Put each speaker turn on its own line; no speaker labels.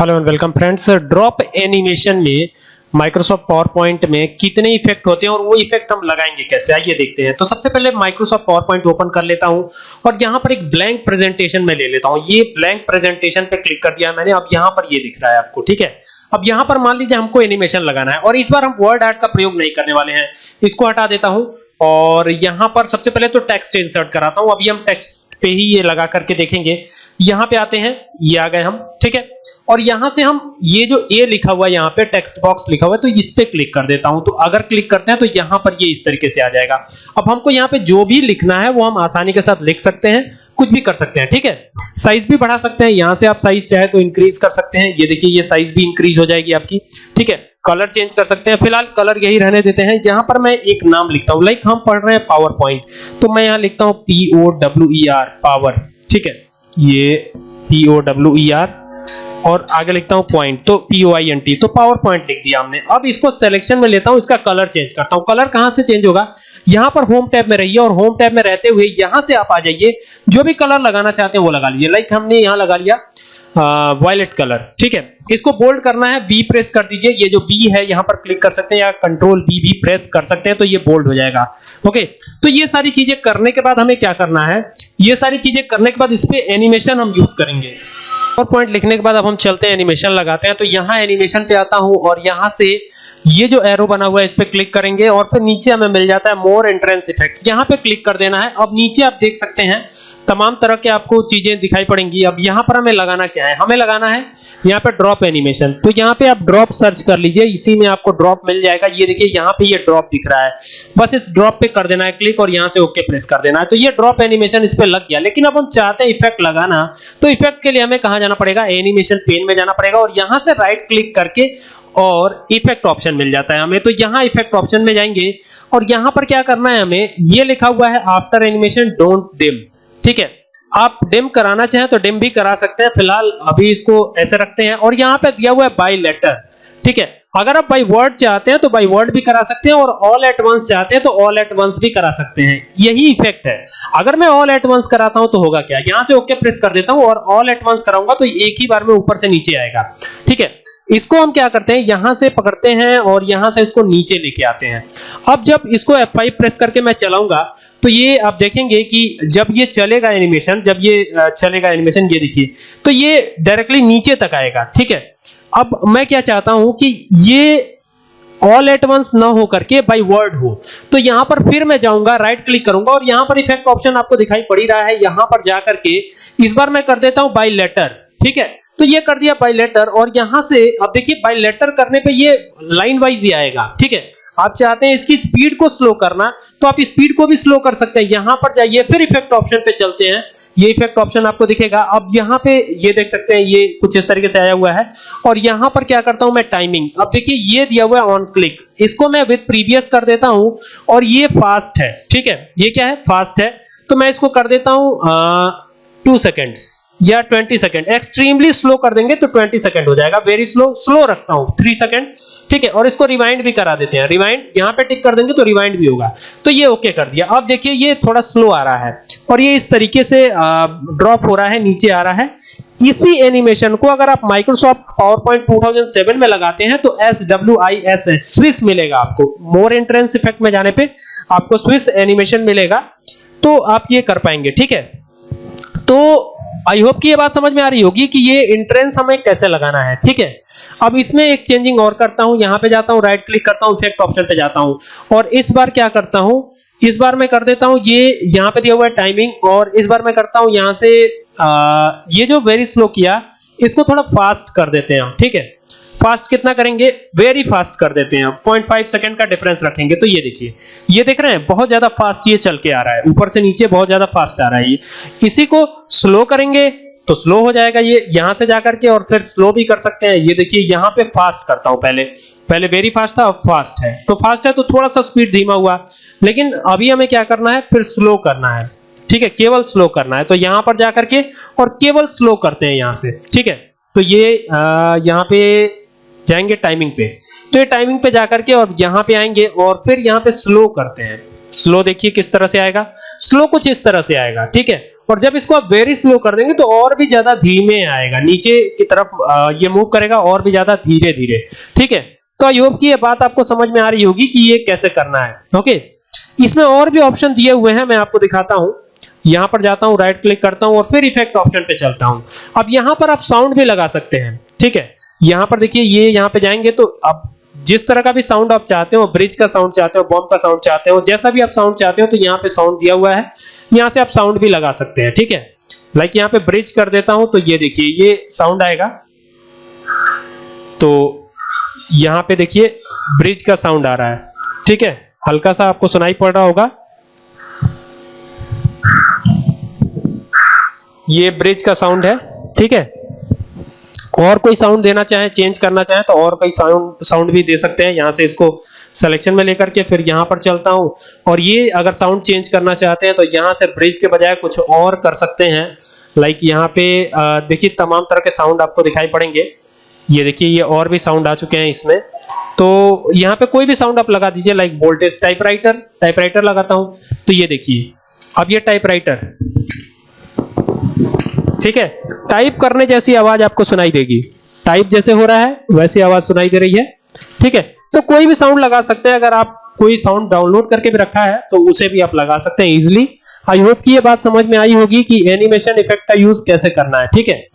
Hello and welcome friends drop animation में Microsoft PowerPoint में कितने इफ़ेक्ट होते हैं और वो इफ़ेक्ट हम लगाएँगे कैसे? आइए देखते हैं। तो सबसे पहले माइक्रोसॉफ्ट पावर पॉइंट ओपन कर लेता हूँ और यहाँ पर एक ब्लैंक प्रेजेंटेशन में ले लेता हूँ। ये ब्लैंक प्रेजेंटेशन पे क्लिक कर दिया मैंने। अब यहाँ पर ये दिख रहा है आपको, ठीक है? अब यहाँ पर मान लीजिए हमको एनिमेशन लगाना है और इस बार हम वर्ड आर्ट का प्रयोग नहीं करने वाले हैं। इसको हटा देता हूँ। और यहाँ पर सबसे पहले तो टेक्स्ट इंसर्ट कराता हूँ। अभी हम टेक्स्ट पे ही ये लगा करके देखेंगे। यहाँ पे आते हैं। ये आ गए हम। ठीक है? और यहाँ से हम ये जो ए लिखा हुआ है, यहाँ पे टेक्स्ट बॉक्स लिखा हुआ है तो इस पे क्लिक कर देता हूँ। तो अगर क्लिक करते हैं तो यहाँ पर ये इस तरीके से आ जाएगा। अब हमको यहाँ पे जो भी लिखना है, वो हम आसानी के साथ लिख सकते हैं। कुछ भी कर सकते हैं। ठीक है? साइज़ भी बढ़ा सकते हैं। यहाँ से आप साइज़ चाहे तो इंक्रीज कर सकते हैं। ये देखिए, ये साइज़ भी इंक्रीज हो जाएगी आपकी। ठीक है? कलर चेंज कर सकते हैं। फ़िलहाल कलर यही रहने देते हैं। यहाँ पर मैं एक नाम लिखता हूँ। लाइक हम पढ़ रहे हैं पावर पॉइंट तो मैं यहाँ लिखता हूँ P O W E R power ठीक है? ये P O W E R और आगे लिखता हूँ पॉइंट तो P O I N T तो पावर पॉइंट लिख दिया हमने। अब इसको सिलेक्शन में लेता हूँ। इसका कलर चेंज करता हूँ। कलर कहाँ से चेंज होगा? यहाँ पर होम टैब में रहिए और होम टैब में रहते हुए यहाँ से आप आ जाइए। जो भी कलर लगाना चाहते हैं वो लगा लीजिए। लाइक हमने यहाँ लगा लिया। वायलेट कलर ठीक है? इसको बोल्ड करना है बी प्रेस कर दीजिए। ये जो बी है, यहाँ पर क्लिक कर सकते हैं या कंट्रोल बी भी प्रेस कर सकते हैं तो ये बोल्ड हो जाएगा। ओके तो ये सारी चीज़ें करने के बाद हमें क्या करना है? ये सारी चीज़ें करने के बाद इस पे एनिमेशन हम यूज़ करेंगे। और पॉइंट लिखने के बाद अब हम चलते हैं एनिमेशन लगाते हैं। तो यहाँ एनिमेशन पे आता हूँ और यहाँ से ये जो एरो बना हुआ है, इस पे क्लिक करेंगे और फिर नीचे हमें मिल जाता है मोर एंट्रेंस इफ़ेक्ट यहाँ पे क्लिक कर देना है। अब नीचे आप देख सकते हैं तमाम तरह के आपको चीज़ें दिखाई पड़ेंगी। अब यहाँ पर हमें लगाना क्या है? हमें लगाना है यहाँ पे ड्रॉप एनिमेशन तो यहाँ पे आप ड्रॉप सर्च कर लीजिए, इसी में आपको ड्रॉप मिल जाएगा। ये देखिए, यहाँ पे ये ड्रॉप दिख रहा है। बस इस ड्रॉप पे कर देना है क्लिक और यहाँ से ओके प्रेस कर देना है। तो ये ड्रॉप एनिमेशन इस पे लग गया। लेकिन अब हम चाहते हैं इफ़ेक्ट लगाना। तो इफ़ेक्ट के लिए हमें कहाँ जाना पड़ेगा? एनिमेशन पेन में जाना पड़ेगा और यहाँ से राइट क्लिक करके और इफ़ेक्ट ऑप्शन मिल जाता है हमें। तो यहाँ इफ़ेक्ट ऑप्शन में जाएँगे और यहाँ पर क्या करना है हमें? ये लिखा हुआ है आफ्टर एनिमेशन डोंट डिम ठीक है? आप डिम कराना चाहें तो डिम भी करा सकते हैं। फ़िलहाल अभी इसको ऐसे रखते हैं और यहाँ पे दिया हुआ है बाय लेटर ठीक है? अगर आप बाय वर्ड चाहते हैं तो बाय वर्ड भी करा सकते हैं और ऑल एट वंस चाहते हैं तो ऑल एट वंस भी करा सकते हैं। यही इफ़ेक्ट है। अगर मैं ऑल एट वंस कराता हूँ तो होगा क्या? यहाँ से ओके प्रेस कर देता हूँ और ऑल एट वंस कराऊँगा तो एक ही बार में ऊपर से नीचे आएगा। ठीक है? इसको हम क्या करते हैं? यहाँ से पकड़ते हैं और यहाँ से इसको नीचे लेके आते हैं। अब जब इसको F5 प्रेस करके मैं चलाऊँगा तो ये आप देखेंगे कि जब ये चलेगा एनिमेशन जब ये चलेगा एनिमेशन ये देखिए तो ये डायरेक्टली नीचे तक आएगा, ठीक है? अब मैं क्या चाहता हूँ कि ये ऑल एट वंस ना हो करके बाय वर्ड हो। तो यहाँ पर फिर मैं जाऊँगा राइट क्लिक करूँगा और यहाँ पर इफ़ेक्ट ऑप्शन आपको दिखाई पड़ रहा है, यहाँ पर जाकर के इस बार मैं कर देता हूँ बाय लेटर ठीक है? तो ये कर दिया बाय लेटर और यहाँ से, अब देखिए बाय लेटर करने पे ये लाइन वाइज ही आएगा, ठीक है? आप चाहते हैं इसकी स्पीड को स्लो करना तो आप स्पीड को भी स्लो कर सकते हैं। यहाँ पर जाइए, फिर इफ़ेक्ट ऑप्शन पे चलते हैं। ये इफ़ेक्ट ऑप्शन आपको दिखेगा। अब यहाँ पे ये देख सकते हैं, ये कुछ इस तरीके से आया हुआ है। और यहाँ पर क्या करता हूँ मैं? टाइमिंग अब देखिए, ये दिया हुआ है ऑन क्लिक इसको मैं विद प्रीवियस कर देता हूँ, और ये फास्ट है। ठीक है? ये क्या है? फास्ट है। तो मैं इसको कर देता हूँ टू सेकेंड या 20 सेकंड। एक्सट्रीमली स्लो कर देंगे तो 20 सेकंड हो जाएगा। वेरी स्लो स्लो रखता हूँ। 3 सेकंड ठीक है? और इसको रिवाइंड भी करा देते हैं। रिवाइंड यहाँ पे टिक कर देंगे तो रिवाइंड भी होगा। तो ये ओके कर दिया। अब देखिए, ये थोड़ा स्लो आ रहा है। और ये इस तरीके से ड्रॉप हो रहा है, नीचे आ रहा है। इसी एनिमेशन को अगर आप माइक्रोसॉफ्ट पावरपॉइंट 2007 में लगाते हैं तो S W I S S Swiss मिलेगा आपको। मोर एंट्रेंस इफ़ेक्ट में जाने पे आपको स्विस एनिमेशन मिलेगा। तो आप ये कर पाएँगे। ठीक है? तो आई होप कि ये बात समझ में आ रही होगी कि ये इंट्रेंस हमें कैसे लगाना है ठीक है? अब इसमें एक चेंजिंग और करता हूँ यहाँ पे जाता हूँ राइट क्लिक करता हूँ इफ़ेक्ट ऑप्शन पे जाता हूँ। और इस बार क्या करता हूँ इस बार मैं कर देता हूँ ये यहाँ पे दिया हुआ है टाइमिंग और इस बार मैं करता हूँ यहाँ से आ, ये जो वेरी स्लो किया इसको थोड़ा फास्ट कर देते हैं हम ठीक है? फास्ट कितना करेंगे? वेरी फास्ट कर देते हैं 0.5 सेकंड का डिफरेंस रखेंगे तो ये देखिए। ये देख रहे हैं, बहुत ज़्यादा फास्ट ये चल के आ रहा है। ऊपर से नीचे बहुत ज़्यादा फास्ट आ रहा है ये। इसी को स्लो करेंगे तो स्लो हो जाएगा ये यहाँ से जाकर के और फिर स्लो भी कर सकते हैं। ये देखिए, यहाँ पे फास्ट करता हूँ पहले। पहले वेरी फास्ट था, अब फास्ट है। तो फास्ट है तो थोड़ा सा स्पीड धीमा हुआ। लेकिन अभी हमें क्या करना है? फिर स्लो करना है। ठीक है, केवल स्लो करना है। तो यहाँ पर जाकर के और केवल स्लो करते हैं यहाँ से। ठीक है? तो ये यहाँ पे जाएँगे टाइमिंग पे। तो ये टाइमिंग पे जाकर के और यहाँ पे आएँगे और फिर यहाँ पे स्लो करते हैं। स्लो देखिए किस तरह से आएगा। स्लो कुछ इस तरह से आएगा, ठीक है? और जब इसको आप वेरी स्लो कर देंगे तो और भी ज़्यादा धीमे आएगा। नीचे की तरफ़ ये मूव करेगा और भी ज़्यादा धीरे धीरे ठीक है? तो आई होप कि ये बात आपको समझ में आ रही होगी कि ये कैसे करना है, ओके? इसमें और भी ऑप्शन दिए हुए हैं, मैं आपको दिखाता हूँ। यहाँ पर जाता हूँ राइट क्लिक करता हूँ और फिर इफ़ेक्ट ऑप्शन पे चलता हूँ। अब यहाँ पर आप साउंड भी लगा सकते हैं, ठीक है? यहाँ पर देखिए, ये यहाँ पे जाएँगे तो आप जिस तरह का भी साउंड आप चाहते हो ब्रिज का साउंड चाहते हो बॉम्ब का साउंड चाहते हो, जैसा भी आप साउंड चाहते हो तो यहाँ पे साउंड दिया हुआ है। यहाँ से आप साउंड भी लगा सकते हैं, ठीक है? लाइक यहाँ पे ब्रिज कर देता हूँ तो ये देखिए, ये साउंड आएगा। तो यहाँ पे देखिए ब्रिज का साउंड आ रहा है, ठीक है? हल्का सा आपको सुनाई पड़ रहा होगा। ये ब्रिज का साउंड है, ठीक है? और कोई साउंड देना चाहे चेंज करना चाहे तो और कोई साउंड साउंड भी दे सकते हैं। यहाँ से इसको सिलेक्शन में लेकर के फिर यहाँ पर चलता हूँ। और ये अगर साउंड चेंज करना चाहते हैं तो यहाँ से ब्रिज के बजाय कुछ और कर सकते हैं। लाइक यहाँ पे देखिए, तमाम तरह के साउंड आपको दिखाई पड़ेंगे। ये देखिए, ये और भी साउंड आ चुके हैं इसमें। तो यहाँ पे कोई भी साउंड आप लगा दीजिए लाइक वोल्टेज टाइपराइटर टाइपराइटर लगाता हूँ। तो ये देखिए, अब ये टाइपराइटर ठीक है? टाइप करने जैसी आवाज़ आपको सुनाई देगी। टाइप जैसे हो रहा है, वैसी आवाज़ सुनाई दे रही है। ठीक है? तो कोई भी साउंड लगा सकते हैं। अगर आप कोई साउंड डाउनलोड करके भी रखा है तो उसे भी आप लगा सकते हैं इजिली आई होप की ये बात समझ में आई होगी कि एनिमेशन इफ़ेक्ट का यूज़ कैसे करना है। ठीक है?